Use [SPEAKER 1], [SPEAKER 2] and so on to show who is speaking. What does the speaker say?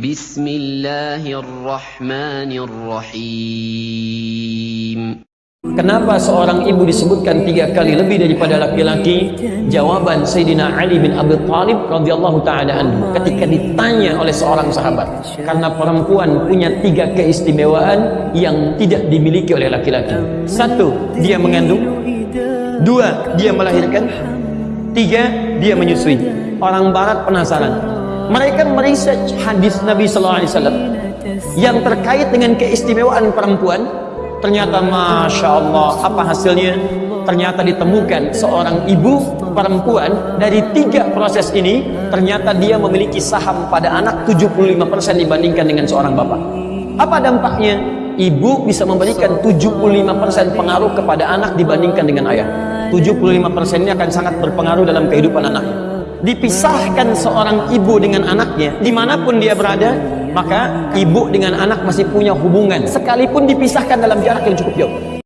[SPEAKER 1] بسم الله الرحمن الرحيم
[SPEAKER 2] Kenapa seorang ibu disebutkan tiga kali lebih daripada laki-laki? Jawaban Sayyidina Ali bin Abi Thalib radhiyallahu taala anhu ketika ditanya oleh seorang sahabat, karena perempuan punya tiga keistimewaan yang tidak dimiliki oleh laki-laki. Satu, dia mengandung. Dua, dia melahirkan. Tiga, dia menyusui. Orang barat penasaran. mereka meresearch hadis Nabi sallallahu alaihi wasallam yang terkait dengan keistimewaan perempuan Ternyata Masya Allah Apa hasilnya? Ternyata ditemukan seorang ibu perempuan Dari tiga proses ini Ternyata dia memiliki saham pada anak 75% dibandingkan dengan seorang bapak Apa dampaknya? Ibu bisa memberikan 75% pengaruh kepada anak dibandingkan dengan ayah 75% ini akan sangat berpengaruh dalam kehidupan anaknya dipisahkan seorang ibu dengan anaknya di mana pun dia berada maka ibu dengan anak masih punya hubungan. Sekalipun dipisahkan dalam jarak yang cukup jauh